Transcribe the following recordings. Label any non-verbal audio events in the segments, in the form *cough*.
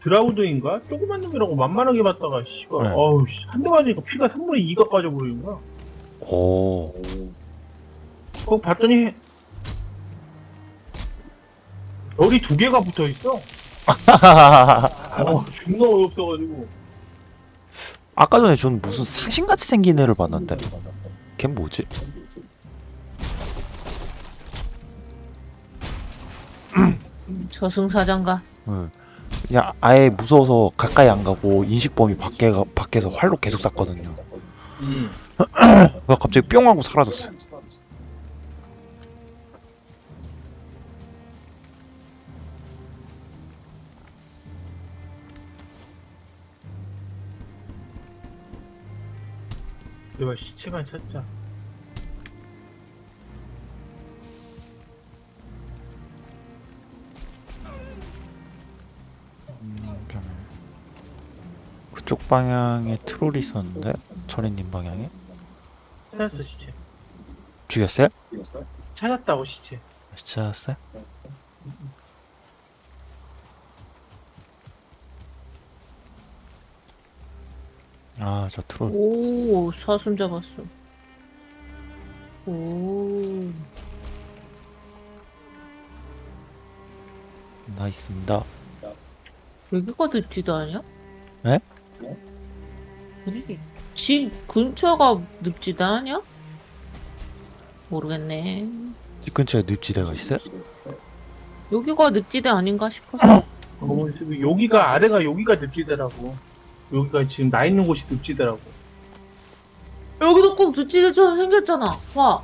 드라우드인가? 조그만 놈이라고 만만하게 봤다가 씨발 네. 어우 씨, 한대 맞으니까 피가 3분의 2가 빠져버리는 거야 오. 어 봤더니 별이 두 개가 붙어있어 *laughs* 어 존나 어이없어가지고 아까 전에 전 무슨 사신같이 생긴 애를 봤는데 걔 뭐지? 저승사자인가? 응. 그냥 아예 무서워서 가까이 안 가고 인식범위 밖에 가, 밖에서 활로 계속 쐈거든요. 음. 갑자기 뿅 하고 사라졌어요. 내가 시체만 찾자 그쪽 방향에 트롤이 있었는데 철이님 방향에 찾았어 시체 죽였어요? 찾았다고 시체 찾았어요? 아 저 트롤 오 사슴 잡았어. 오 나있습니다. 여기가 늪지도 아니야? 네? 우리 집 근처가 늪지도 아니야? 모르겠네. 집 근처에 늪지대가 있어요? 여기가 늪지대 아닌가 싶어서. 어, 여기가 아래가 여기가 늪지대라고 여기가 지금 나 있는 곳이 늪지대라고 여기도 꼭 늪지대처럼 생겼잖아. 와.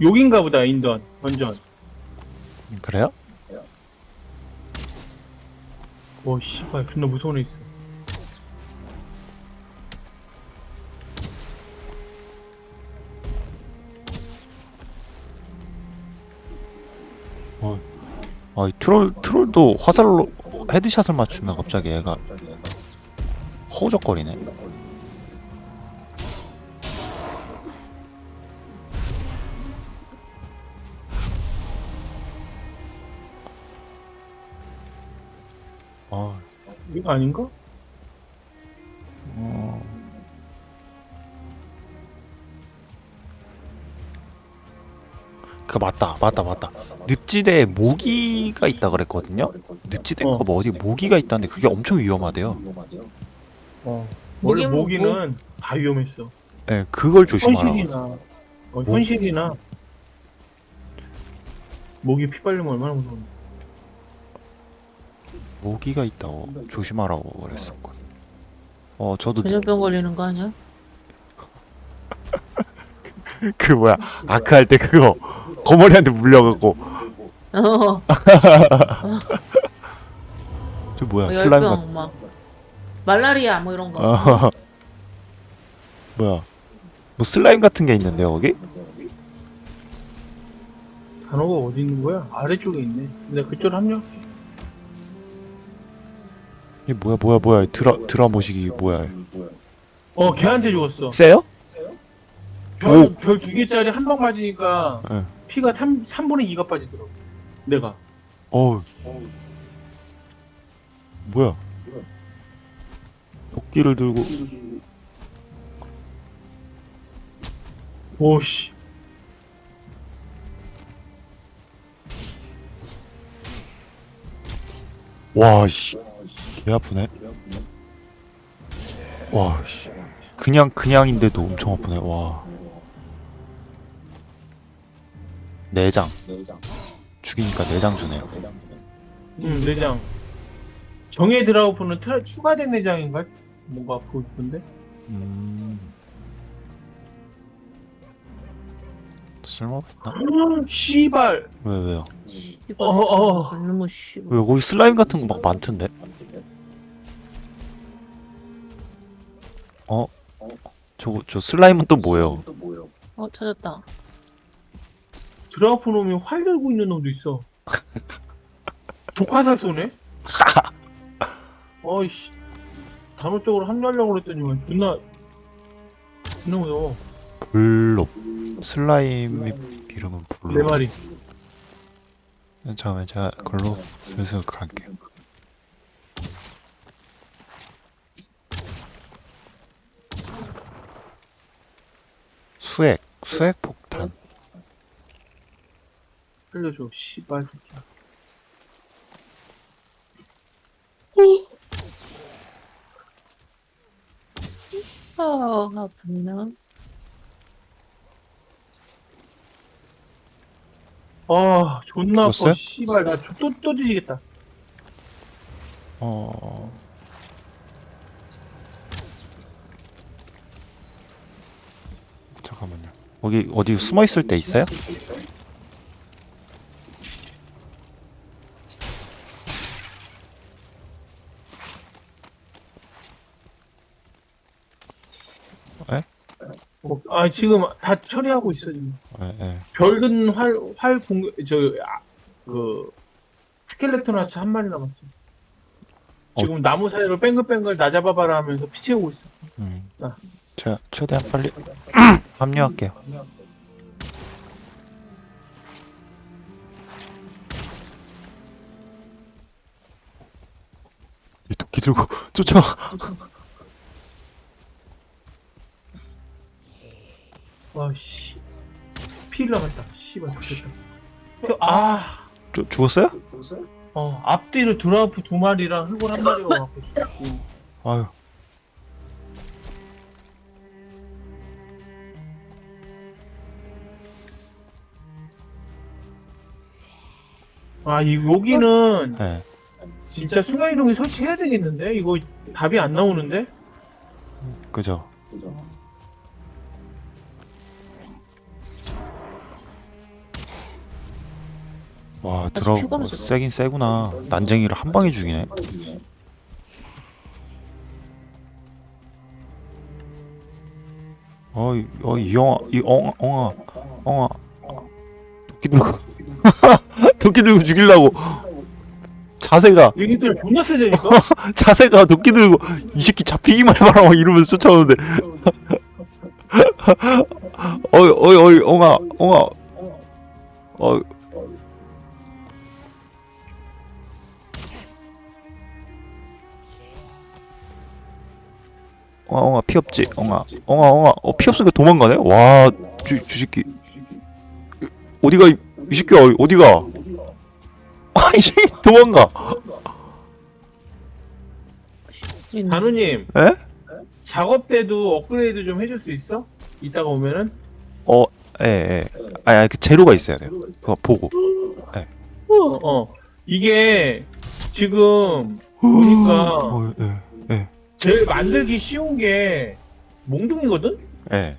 여긴가 보다 인던 완전 음, 그래요? 와 씨발 존나 무서운 애 있어. 아, 이 트롤 트롤도 화살로 헤드샷을 맞추면 갑자기 얘가. 허우적거리네. 아닌가? 어. 그 맞다, 맞다, 맞다. 늪지대에 모기가 있다 그랬거든요. 늪지대인가 어. 뭐 어디 모기가 있다는데 그게 엄청 위험하대요. 어 원래 모기는 모기는 다 위험했어 예, 그걸 조심하라. 현실이나 어, 현실이나 모기 피 빨리면 얼마나 무서운데 모기가 있다고 조심하라고 그랬었거든. 어, 저도 전염병 걸리는 거 아니야? *laughs* 그 뭐야 아크 할 때 그거 거머리한테 물려갖고 어. *laughs* 저 뭐야 슬라임 같. 막 말라리아 뭐 이런 거. 어. *laughs* 뭐야 뭐 슬라임 같은 게 있는데요 거기? 단어가 어디 있는 거야? 아래쪽에 있네 내가 그쪽으로 합류 이 뭐야 뭐야 뭐야. 드라 드라 모시기 뭐야? 어 걔한테 죽었어. 세요? 별별두 개짜리 한 방 맞으니까 예. 피가 3, 3분의 2가 빠지더라고. 내가. 어우 뭐야? 도끼를 들고. 오씨. 와씨 개 아프네. 와 씨 그냥 그냥인데도 엄청 아프네. 와 내장 죽이니까 내장 주네요. 응 내장 정예 드라우프는 트라, 추가된 내장인가? 뭔가 보고 싶은데 음. 쓸모없나? 아, 씨발 왜 왜요? 이거 어, 어. 너무 씨. 왜 거기 슬라임 같은 거 막 많던데? 저거 저 슬라임은 또 뭐예요? 어 찾았다. 드라우프 놈이 활 들고 있는 놈도 있어 *laughs* 독화살 쏘네? *laughs* 어이씨 단호 쪽으로 합류하려고 그랬더니만 존나 존나 무서워 블롭 슬라임의 이름은 네 블롭 마리 잠깐만 제가 그걸로 슬슬 갈게요. 수액 수액 폭탄. 살려줘 씨발 새끼야 아, 아프나? 아 존나 아파 죽었어요? 씨발 나또또 뒤지겠다 어. 잠깐만요. 거기 어디 숨어 있을 때 있어요? 어, 아 지금 다 처리하고 있어 지금 예, 예. 별든 활활 공격 저그 스켈레톤 하츠 한 마리 남았어 어. 지금 나무 사이로 뺑글뺑글 나 잡아봐라 하면서 피 채우고 있어 음. 아. 제가 최대한 빨리 *laughs* 합류할게요. 이 도끼 들고 *laughs* 쫓아. 와씨 피를 남았다 씨발 좋겠다 아 쭈, 죽었어요? 어, 앞뒤로 드라프 두 마리랑 흑골 한 마리가 *laughs* 갖고 아유. 아, 이 여기는 네. 진짜 순간이동기 설치해야 되겠는데? 이거 답이 안 나오는데? 그죠. 와 들어. 세긴 세구나. 난쟁이를 한 방에 죽이네. 어이 어이 이 영아 이 엉아 엉아 엉아 도끼 들고 *laughs* 도끼 들고 죽이려고. 자세가. 얘기들 존나 세대니까? *laughs* 자세가 도끼 들고 이 새끼 잡히기만 해봐라 막 이러면서 쫓아오는데. *laughs* 어이 어이 어이 엉아 엉아. 어. 엉아 엉아 피 없지? 엉아. 엉아 엉아. 어 피 없으니까 도망가네? 와주 주새끼. 어디가 이, 이 새끼야? 어디가 아 이 새끼 도망가 단우님, 에? 작업 때도 업그레이드 좀 해줄 수 있어? 이따가 오면은? 어, 예, 예. 아니, 아니, 그 재료가 있어야 돼요. 그거 보고. 어, 어. 이게 지금 보니까 *gasps* 어, 예, 제일 만들기 쉬운 게 몽둥이거든? 예.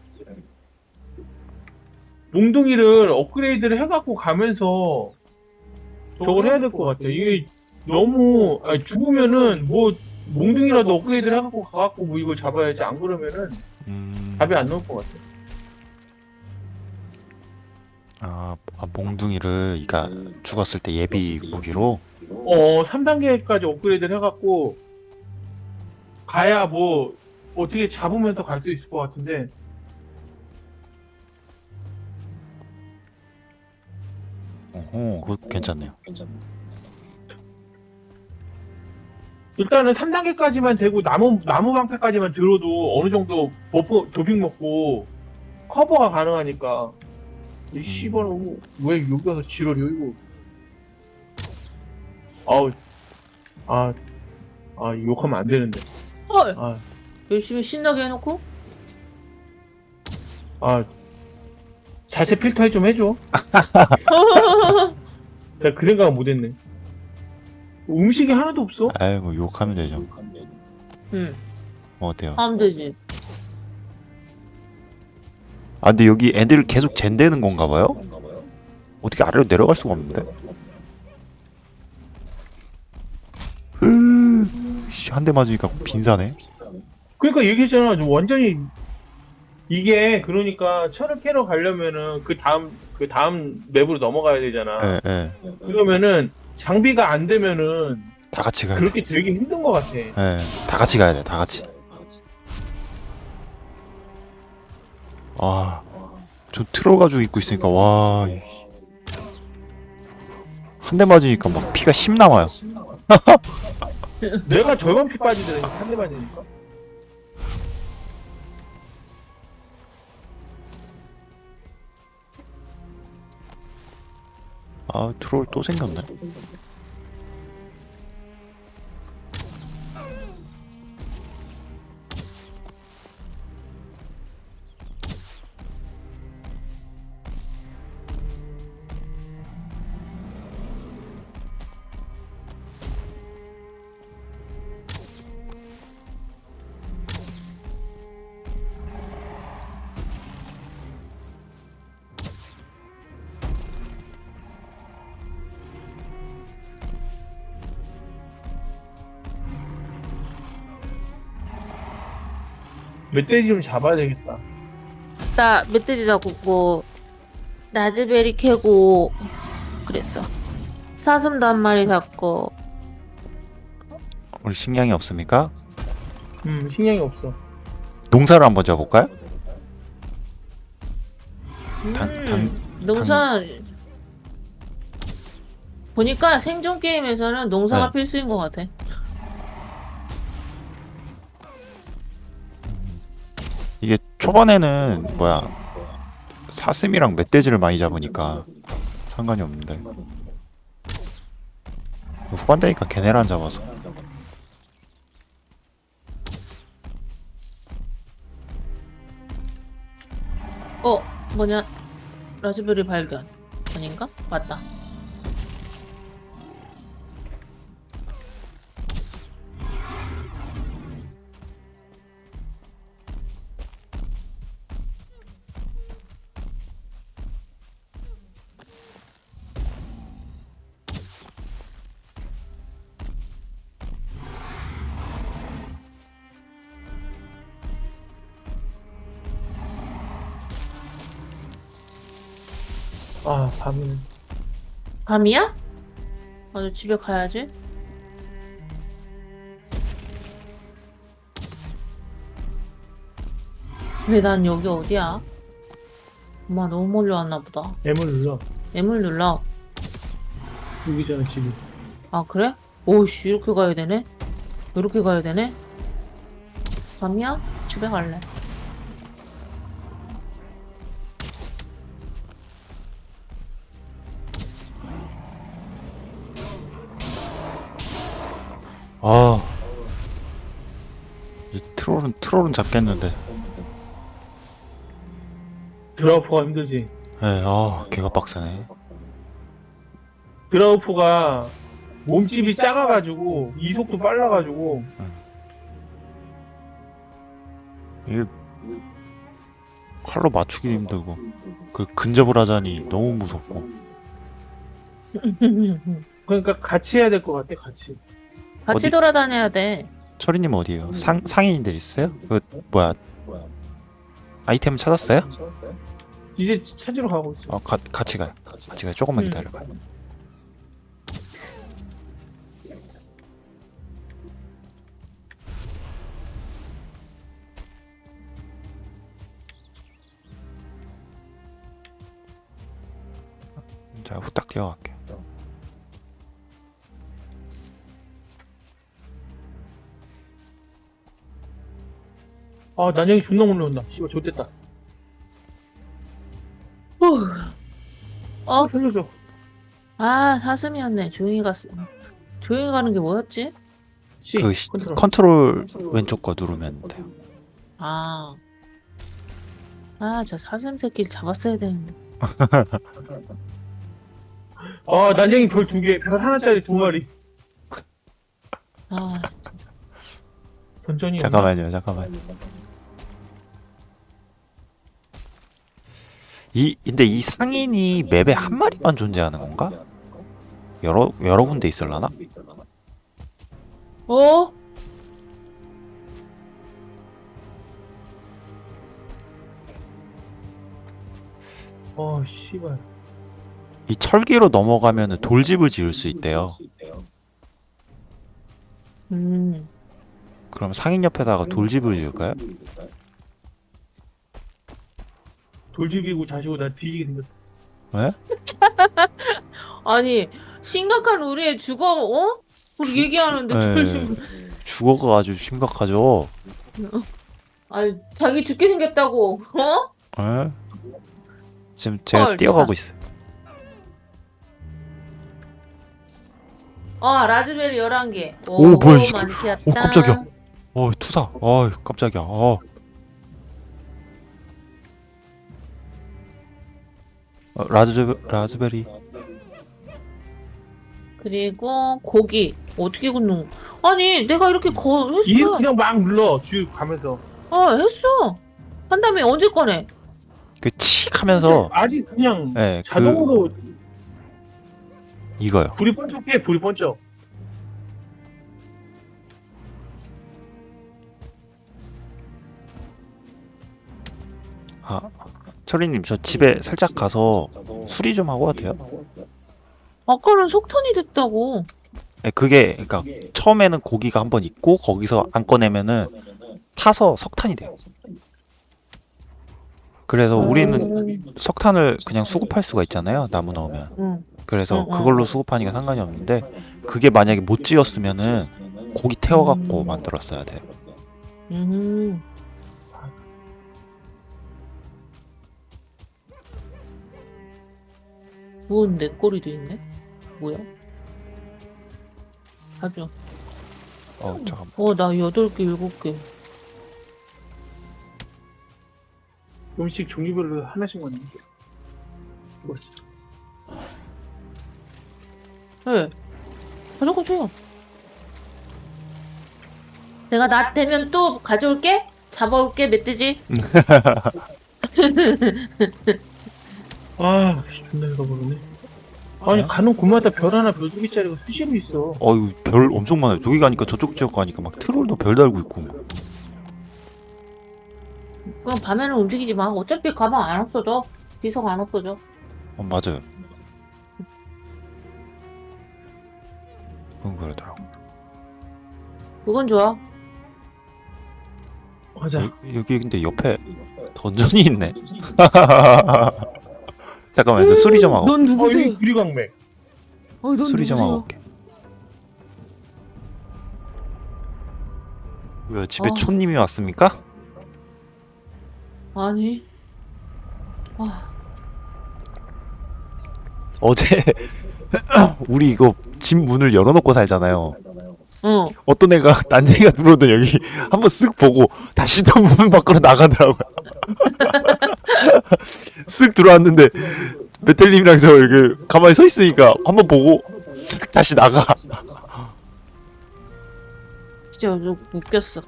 몽둥이를 업그레이드를 해갖고 가면서 저걸 해야 될 것 같아. 이게 너무 아니, 죽으면은 뭐 몽둥이라도 업그레이드를 해갖고 가갖고 뭐 이걸 잡아야지 안 그러면은 음, 답이 안 나올 것 같아. 아, 아, 몽둥이를, 그니까, 죽었을 때 예비 무기로? 어 3단계까지 업그레이드를 해갖고 가야 뭐 어떻게 잡으면서 갈 수 있을 것 같은데 어, 그거 괜찮네요. 일단은 3단계까지만 되고 나무 나무 방패까지만 들어도 어느 정도 buff 도핑 먹고 커버가 가능하니까. 이 씨발 뭐, 왜 여기 와서 지랄이야 이거? 아우. 아, 아 욕하면 안 되는데. 헐! 아, 열심히 신나게 해놓고? 아 자체 필터 좀 해줘 *laughs* 내가 그 생각은 못했네 음식이 하나도 없어 아이, 뭐, 욕하면 되죠. 응, 뭐, 어때요? 하면 되지. 아, 근데 여기 애들 계속 젠되는 건가 봐요? 어떻게 아래로 내려갈 수가 없는데? 한대 맞으니까 빈사네. 그러니까 얘기했잖아. 좀 완전히 이게 그러니까 철을 캐러 가려면은 그 다음 그 다음 맵으로 넘어가야 되잖아. 예, 예. 그러면은 장비가 안 되면은 다 같이 가야 돼. 그렇게 되긴 힘든 것 같아. 예, 다 같이 가야 돼, 다 같이. 아, 저 틀어가지고 입고 있으니까, 와. 이- 한대 맞으니까 막 피가 10 남아요. *laughs* 내가 절반 피 빠지더니 한 대 맞으니까. 아 트롤 또 생겼네. 멧돼지 좀 잡아야 되겠다. 나 멧돼지 잡고 라즈베리 캐고 그랬어. 사슴도 한 마리 잡고 우리 식량이 없습니까? 음, 식량이 없어. 농사를 한번 지어볼까요? 음, 당- 당- 농사 보니까 생존 게임에서는 농사가 네. 필수인 것 같아. 초반에는 뭐야 사슴이랑 멧돼지를 많이 잡으니까 상관이 없는데 후반 되니까 걔네를 안 잡아서 어 뭐냐 라즈베리 발견 아닌가? 맞다. 밤이야? 맞아 집에 가야지. 근데 난 여기 어디야? 엄마 너무 멀리 왔나 보다. M을 눌러. M을 눌러. 여기잖아, 지금. 아 그래? 오씨 이렇게 가야 되네? 이렇게 가야 되네? 밤이야? 집에 갈래. 트롤은 잡겠는데. 드라우프가 힘들지. 에아 걔가 빡세네. 드라우프가 몸집이 작아가지고 이속도 빨라가지고. 이게 칼로 맞추기 힘들고 그 근접을 하자니 너무 무섭고. *laughs* 그러니까 같이 해야 될 것 같아 같이. 같이 어디- 돌아다녀야 돼. 철이님 어디에요? 상 상인들 있어요? 그 뭐야 아이템 찾았어요? 이제 찾으러 가고 있어 어 가, 같이 가요 같이 가요 조금만 음. 기다려봐요 자 후딱 뛰어갈게 아 난영이 존나 몰려온다 씨발 좋됐다 어? 아 살려줘 아 사슴이었네. 조용히 갔어. 조용히 가는 게 뭐였지? C 그 시- 컨트롤 컨트롤 왼쪽 거 누르면 돼요 아. 아, 저 사슴 새끼를 잡았어야 되는데. 아 난영이 별 두개별 하나짜리 두 마리 아, 던전이 잠깐만요 잠깐만 이 근데 이 상인이 맵에 한 마리만 존재하는 건가? 여러 여러 군데 있을라나? 어? 어 씨발 이 철기로 넘어가면 돌집을 지을 수 있대요. 음. 그럼 상인 옆에다가 돌집을 지을까요? 돌집이고 자시고 나 뒤지게 생겼다 왜? *laughs* 아니, 심각한 우리의 주거 어? 우리 얘기하는데 네. 결심 주거가 아주 심각하죠. *laughs* 아 자기 죽게 생겼다고 어? 에? 지금 제가 헐, 뛰어가고 참. 있어요. 아 라즈베리 11개 오, 뭐야, 이 새끼. 많겠다 오, 깜짝이야. 어 투사. 어 깜짝이야. 어. 어, 라즈 라즈베리. 그리고 고기. 어떻게 굽는 거? 아니 내가 이렇게 거이 했어. 그냥 막 눌러. 쭉 가면서. 어 했어. 한 다음에 언제 꺼내? 그칙 하면서. 아직 그냥 예, 그 자동으로 이거요. 불이 번쩍해 불이 번쩍 철이님 저 집에 살짝 가서 수리 좀 하고 와도 돼요? 아까는 석탄이 됐다고 예, 그게 그러니까 처음에는 고기가 한 번 있고 거기서 안 꺼내면은 타서 석탄이 돼요. 그래서 우리는 석탄을 그냥 수급할 수가 있잖아요. 나무 넣으면. 응. 그래서 응, 응. 그걸로 수급하니까 상관이 없는데 그게 만약에 못 지었으면은 고기 태워갖고 음. 만들었어야 돼. 음. 구운 내 꼬리도 있네. 뭐야? 아주. 어 잠깐. 어, 나 여덟 개, 일곱 개. 음식 종류별로 하나씩 먹는 게 죽었어 네. 가져가 줘요. 내가 낮 되면 또 가져올게. 잡아올게, 멧돼지. *laughs* *laughs* 아 씨, 존나 잃어버리네 아니 가는 곳마다 별 하나 별두 개짜리가 수시로 있어 어유 별 엄청 많아요. 저기 가니까 저쪽 지역 가니까 막 트롤도 별 달고 있고. 그럼 밤에는 움직이지 마. 어차피 가방 안 없어져. 비석 안 없어져. 어 맞아요. 그건 그러더라고. 그건 좋아. 맞아 여, 여기 근데 옆에 던전이 있네. *laughs* 잠깐만 저 수리 좀 하고 넌어 여기 누구세요? 구리광맥 어, 넌 수리 좀 하고 누구세요? 올게. 왜 집에 아. 촌님이 왔습니까? 아니. 아, 어제 *laughs* 우리 이거 집 문을 열어놓고 살잖아요. 어. 어떤 애가 *laughs* 난쟁이가 들어오던 여기 한번 쓱 보고 다시 또문 밖으로 나가더라고요. *laughs* 쓱 들어왔는데 베텔님이랑 저 이렇게 가만히 서 있으니까 한번 보고 쓱 다시 나가. 진짜 너 웃겼어.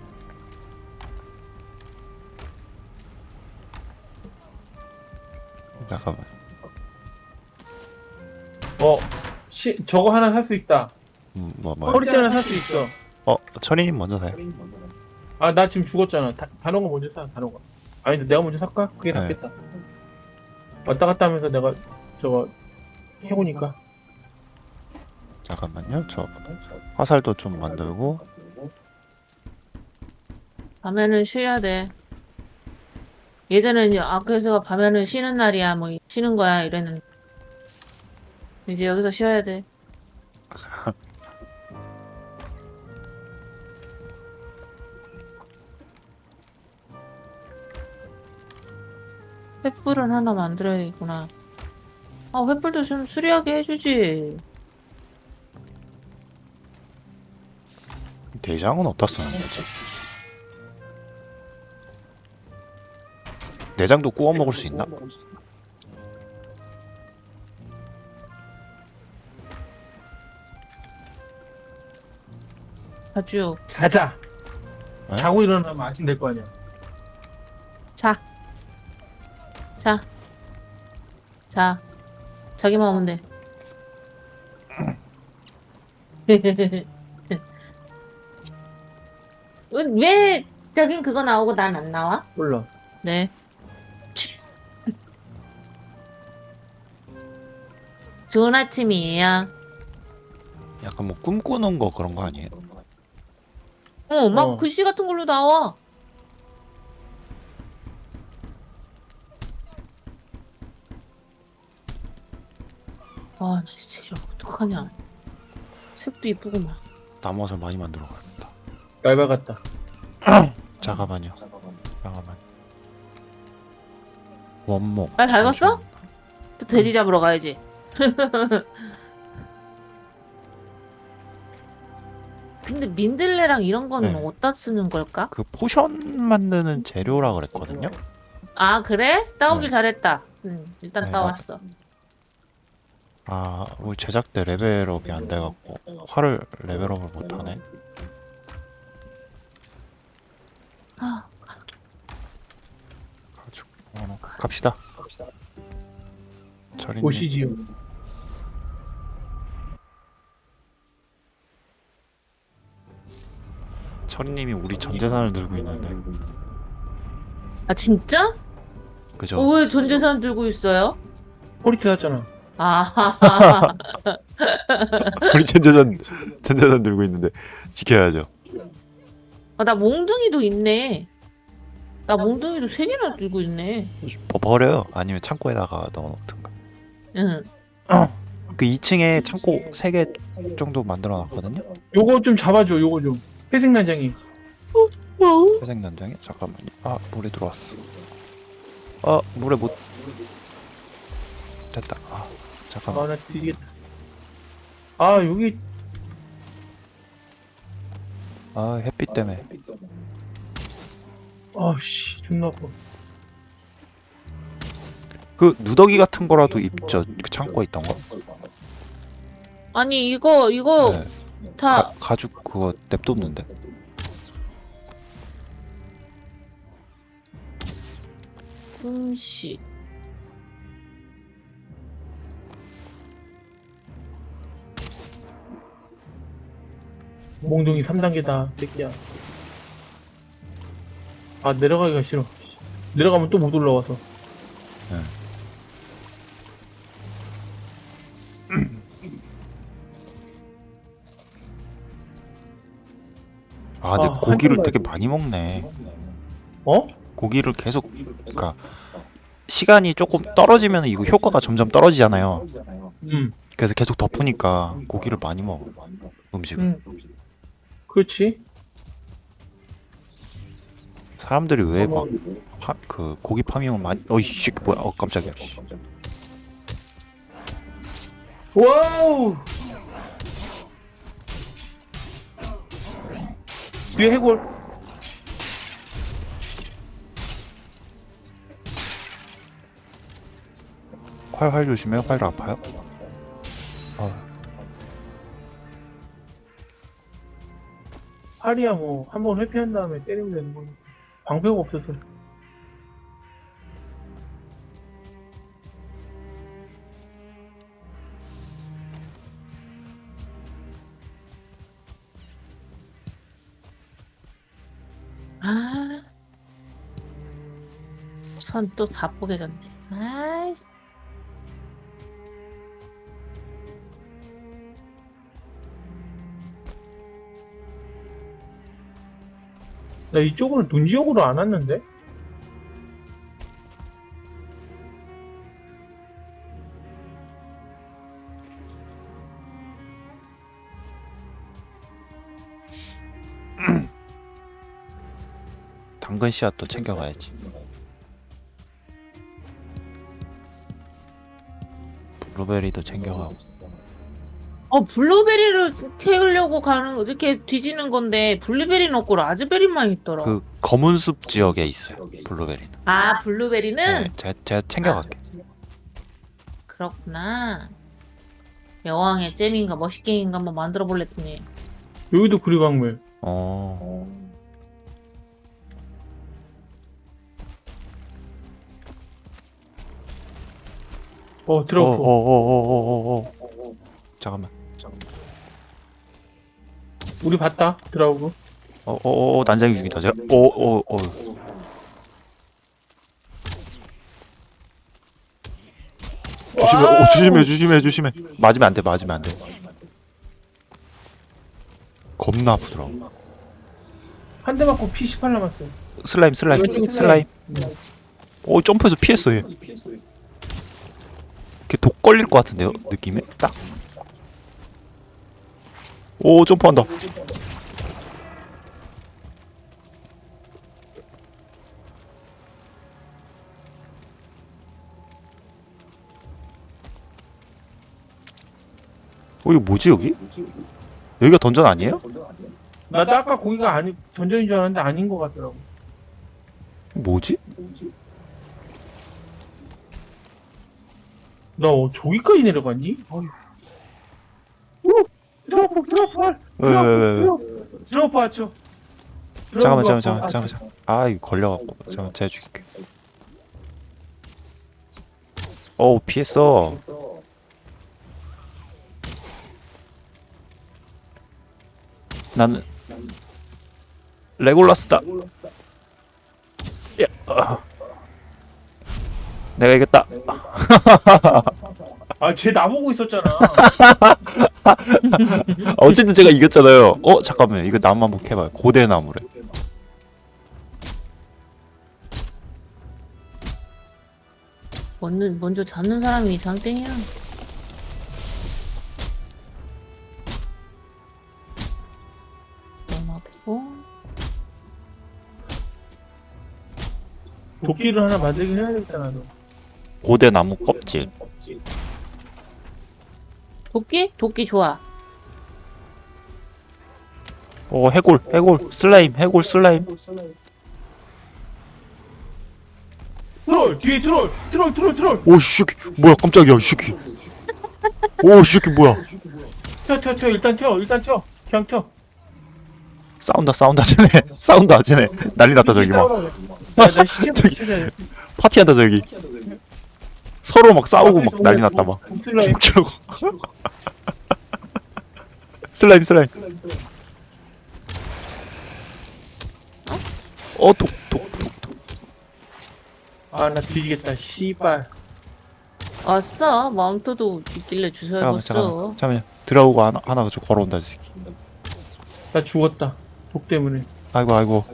잠깐만. 어 시, 저거 하나 살 수 있다 음, 뭐 뭐. 허리띠 하나 살수 있어 어 철이님 먼저 사요. 아 나 지금 죽었잖아 다, 단호가 먼저 사 단호가 아니 근데 내가 먼저 살까? 그게 네. 낫겠다 왔다 갔다 하면서 내가 저거 해보니까 잠깐만요. 저 화살도 좀 만들고 밤에는 쉬어야 돼. 예전에는 아크에서 밤에는 쉬는 날이야, 뭐 쉬는 거야 이랬는데 이제 여기서 쉬어야 돼. *laughs* 횃불은 하나 만들어야겠구나. 아, 횃불도 좀 수리하게 해주지. 대장은 어디다 쓰는 거지? 내장도 구워 먹을 수 있나? 아주 자자 에? 자고 일어나면 아침 될 거 아니야 자. 자. 자. 자기만 오면 돼. *laughs* 왜 저긴 그거 나오고 난 안 나와? 몰라 네. 좋은 아침이에요. 약간 뭐 꿈꾸는 거 그런 거 아니에요? 어, 막 어. 글씨 같은 걸로 나와. 아, 나 진짜 어떡하냐. 색도 이쁘구만. 나무화살 많이 만들어 가야겠다. 얇아 같다. 잠깐만요. 잠깐만. 원목. 말 밝았어? 또 돼지 잡으러 가야지. *laughs* 근데 민들레랑 이런 거는 네. 어디다 쓰는 걸까? 그 potion 만드는 재료라 그랬거든요. 아 그래? 따오길 네. 잘했다. 응, 일단 네, 따왔어. 아, 우리 제작 때 레벨업이 안 돼갖고 활을 레벨업을 못 하네. 아, 가지고 어, 갑시다. 철인. 보시지요. 철인님이 우리 전 재산을 들고 있는데, 아 진짜? 그죠? 어, 왜 전 재산 들고 있어요? 포리트 샀잖아. 아, *laughs* 우리 전 재산 전 재산 들고 있는데 지켜야죠. 아, 나 몽둥이도 있네. 나 몽둥이도 세 개나 들고 있네. 버- 버려요. 아니면 창고에다가 넣어놓든가. 응. *clears throat* 그 2층에 창고 3개 정도 만들어놨거든요. 요거 좀 잡아줘. 요거 좀. 회색 난장이. 회색 난장에 잠깐만요. 아 물에 들어왔어. 아 물에 못 됐다. 아 잠깐만. 아나 뒤지겠다. 아 여기 아 햇빛 때문에. 아씨 존나 아파. 그 누더기 같은 거라도 입죠. 그 창고에 있던 거. 아니 이거 이거 네. 다 가, 가죽 그거 냅뒀는데. 음식. 몽둥이 3단계다. 새끼야. 아 내려가기가 싫어. 내려가면 또 못 올라와서. 아 근데 아, 고기를 되게 많이 먹네. 어? 고기를 계속 그러니까 시간이 조금 떨어지면 이거 효과가 점점 떨어지잖아요. 음. 그래서 계속 덮으니까 고기를 많이 먹어 음식을. 음. 그렇지. 사람들이 왜 막 그 고기 farming을 많이 어이 씨 뭐야 어 깜짝이야 씨. wow. 뒤에 해골. 활활 조심해 활 아파요? 아, 팔이야 뭐 한 번 회피한 다음에 때리면 되는 거니. 방패가 없어서. 아. 선 또다 뽀개졌네. 아이씨. 나 이쪽으로 눈 지역으로 안 왔는데? *clears throat* 당근 씨앗도 챙겨가야지. 블루베리도 챙겨가고. 어 블루베리를 캐려고 가는 거 이렇게 뒤지는 건데 블루베리는 없고 라즈베리만 있더라. 그 검은 숲 지역에 있어요. 블루베리는. 아 블루베리는 네, 제가, 제가 챙겨갈게. 그렇구나. 여왕의 잼인가 머시게임인가 한번 만들어 볼랬더니 여기도 구리광물. 어. 어 어, 들어가. 어, 어, 어, 어, 어, 어. 잠깐만. 우리 봤다. 들어오고. 어, 어, 어, 난장이 죽이다. 제가, 어, 어, 어. 조심해, 어, 조심해, 조심해, 조심해. 맞으면 안 돼, 맞으면 안 돼. 겁나 아프더라. 한대 맞고 피18 남았어. 슬라임, 슬라임, 슬라임. 음. 오, 점프해서 피했어, 얘. 이렇게 독 걸릴 것 같은데요? 느낌에? 딱? 오 점프한다 어 이거 뭐지 여기? 여기가 던전 아니에요? 나도 아까 거기가 아니 던전인 줄 알았는데 아닌 것 같더라고. 뭐지? 나 어, 저기까지 내려갔니? 어휴. 왜, 왜, 왜? 드로프 왔죠. 잠깐만 잠깐만 잠깐만 잠깐만 잠깐만. 아 이거 걸려갖고. 잠깐만 제가 죽일게. 어우 피했어. 나는 레골라스다. 야, 아. 내가 이겼다 *laughs* 아쟤 나보고 있었잖아. 아, *laughs* 어쨌든 제가 이겼잖아요 어 잠깐만 이거 나무 한번 캐봐요 고대 나무래 먼저, 먼저 잡는 사람이 장땡이야. 도끼를 하나 만들긴 해야 되겠다 나도. 고대 나무 껍질 도끼? 도끼 좋아. 어 해골 해골 슬라임 해골 슬라임. 트롤 뒤에 troll troll troll troll. 새끼. 뭐야 깜짝이야 이 새끼. 오이 새끼 뭐야. 튀어 튀어 튀어 일단 튀어 일단 튀어. 그냥 튀어. 싸운다 싸운다 쟤네. *laughs* 싸운다 쟤네. 난리 났다 저기 막. 야 나 시체 *laughs* 저기. 저기 파티한다 저기 서로 막 싸우고 막 난리 났다 막. 슬라임. 죽자고. *laughs* slime slime. 어독독독독. 아 나 뒤지겠다. 씨발. 아싸, 마운트도 있길래 잠깐만 주워야겠어. 잠깐만 잠깐만. 들어오고 하나 하나 저 걸어온다 이 새끼. 나 죽었다. 독 때문에. 아이고 아이고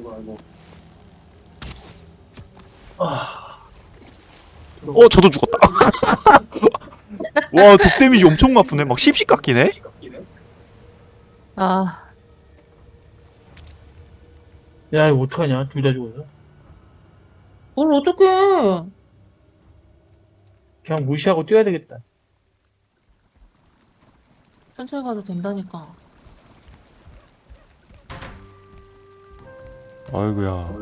어 저도 죽었다. *laughs* 와 독 데미지 엄청 아프네. 막 씹씹 깎이네? 아, 야 이거 어떡하냐? 둘 다 죽었어? 뭘 어떡해. 그냥 무시하고 뛰어야 되겠다. 천천히 가도 된다니까. 아이고야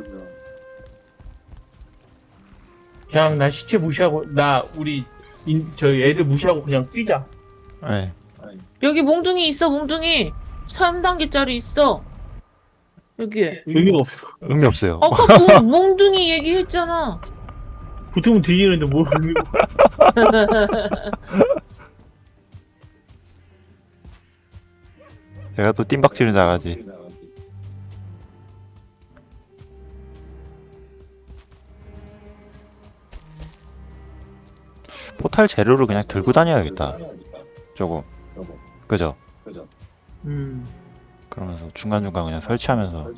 그냥 나 시체 무시하고 나 우리 인, 저희 애들 무시하고 그냥 뛰자 네. 여기 몽둥이 있어, 몽둥이. 3단계짜리 있어. 여기에. 의미가 없어 의미 없어요 아까 *laughs* 몽, 몽둥이 얘기했잖아. 붙으면 뒤지는데 뭘 의미가 제가 또 뜀박질을 잘하지 포탈 재료를 그냥 들고 다녀야겠다 조금 그죠? 음 그러면서 중간중간 그냥 설치하면서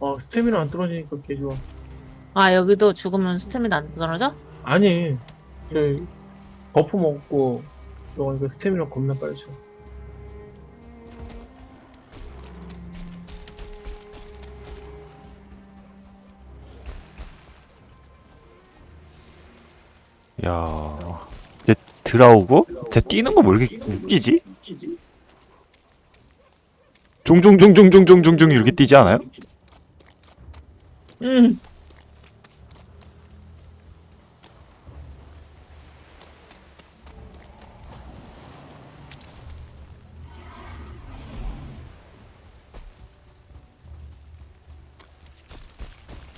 어, 스태미나 안 떨어지니까 개 좋아. 아, 여기도 죽으면 스태미나 안 떨어져? 아니, 저 buff 먹고 너가 스태미나 겁나 빨리 쳐. 야 이제 들어오고 쟤 뛰는 거 뭐 이렇게 웃기지? 종종종종종종종종 이렇게 뛰지 않아요? 음.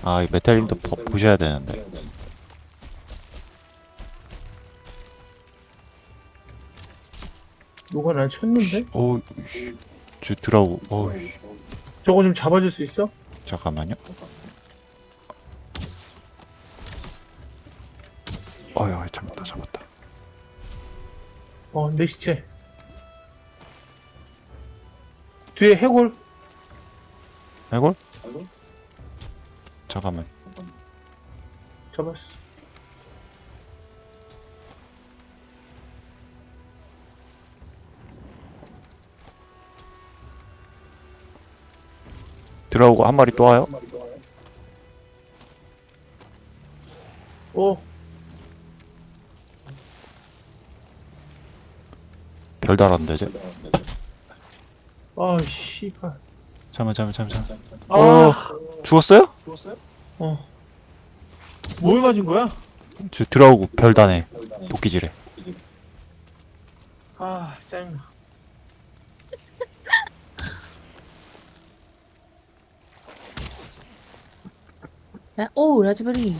아, 이 메탈님도 보, 보셔야 되는데. 누가 날 쳤는데? 어우, 씨. 저 들어오고, 어우, 씨. 저거 좀 잡아줄 수 있어? 잠깐만요. 어휴, 잡았다, 잡았다. 어, 내 시체. 뒤에 해골 해골? 잠깐만. 잡았어. 들어오고 한 마리 또 와요? 어, 별 달았는데 이제. 아, 씨발. 잠깐만 잠깐만 잠깐만. 아, 어. 죽었어요? 어. 뭘 맞은 거야? 저 들어오고 별 다네. 도끼질해. 아, 짜증나. 야, 오, 라즈베리.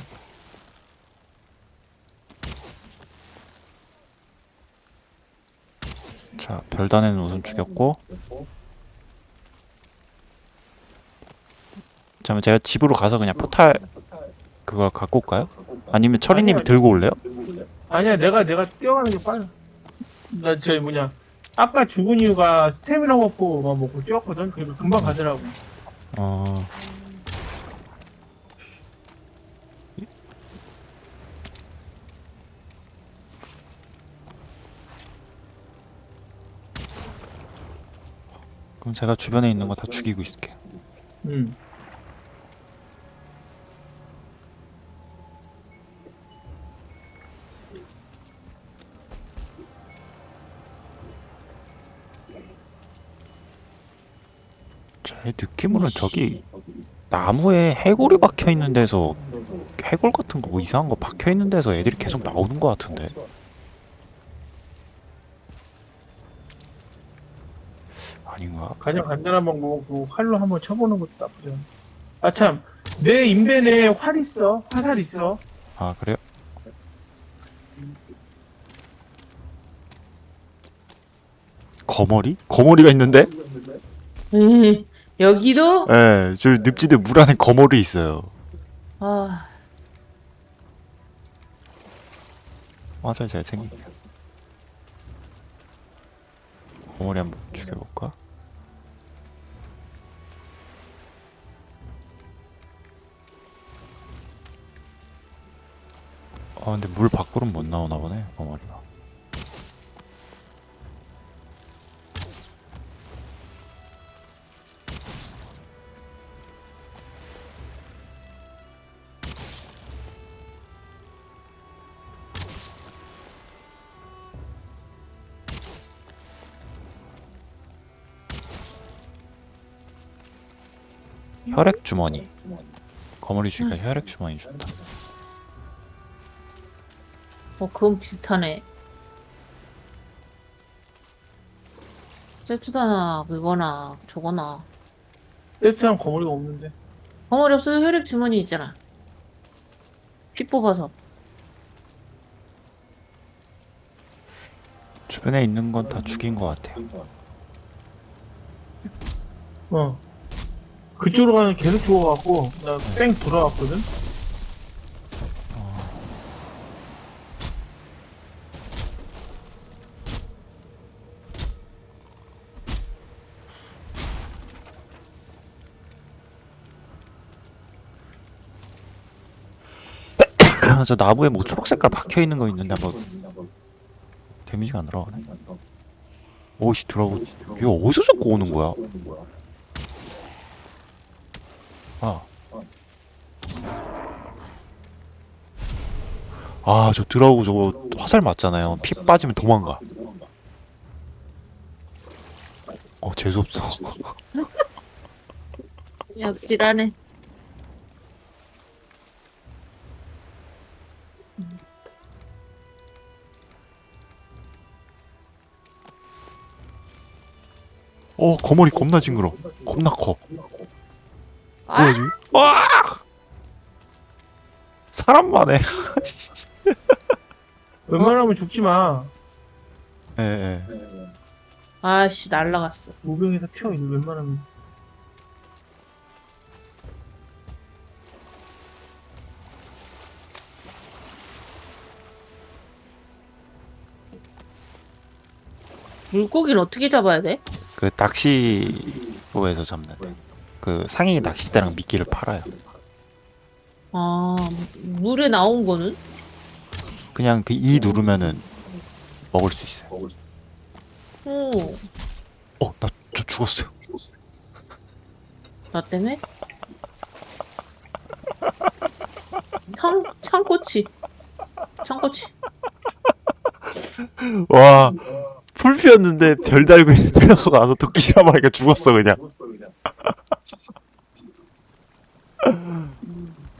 자, 별 다네는 우선 죽였고. 잠깐만 제가 집으로 가서 그냥 포탈 그걸 갖고 올까요? 아니면 철이님이 들고 올래요? 아니야, 내가, 내가 뛰어가는 게 빨라. 나, 저, 뭐냐. 아까 죽은 이유가 스태미나 먹고만 먹고 뛰었거든? 그래서 금방 가더라고. 어. 그럼 제가 주변에 있는 거 다 죽이고 있을게요. 응. 제 느낌으로는 저기 나무에 해골이 박혀 있는 데서 해골 같은 거 뭐 이상한 거 박혀 있는 데서 애들이 계속 나오는 거 같은데. 아닌 가? 가장 간단한 방법은 그 활로 한번 쳐보는 것도 나쁘지 않아. 아, 참. 내 인벤에 활 있어. 화살 있어. 아 그래요? 거머리? 거머리가 있는데? 에이, 여기도? 예, 저 늪지대 물 안에 거머리 있어요. 아, 맞아, 제가 챙길게요. 거머리 한번 죽여볼까? 아, 근데 물 밖으로는 못 나오나 보네, 거머리가. 혈액 주머니. 거머리 주니까 혈액 주머니 준다. 어, 그건 비슷하네. 세트다나, 그거나, 저거나. 세트랑 거머리가 없는데. 벙어리 없어도 혈액 주머니 있잖아. 피 뽑아서. 주변에 있는 건 다 죽인 것 같아요. 어. 그쪽으로 가면 계속 죽어갖고, 나 뺑 돌아왔거든? 아, 저 나무에 뭐 초록 색깔 박혀 있는 거 있는데 뭐 데미지가 안 들어가네. 오씨 들어오고 이거 어디서 자꾸 오는 거야? 아. 아, 저 들어오고 저거 화살 맞잖아요. 피 빠지면 도망가. 어, 재수없어. 얍질하네. 어, 거머리 겁나 징그러. 겁나 커. 아, 뭐지? 와! 사람만 해. 웬만하면 죽지 마. 예, 예. 아씨, 날라갔어. 무병에서 튀어, 이거 웬만하면. 물고기는 어떻게 잡아야 돼? 그 낚시로에서 잡는 그 상위 낚싯대랑 미끼를 팔아요. 아 물에 나온 거는? 그냥 그 이 누르면은 먹을 수 있어요. 오, 어, 나 저 죽었어요. 나 때문에? 창 창꼬치 창꼬치 와, 풀피였는데 별 달고 있는 데려가 가서 도끼질 한 마리가 죽었어 그냥. *laughs*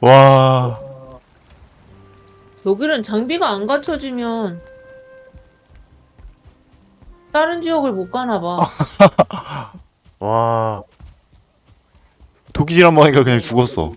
와, 여기는 장비가 안 갖춰지면 다른 지역을 못 가나 봐. *laughs* 와. 도끼질 한 마리가 그냥 죽었어.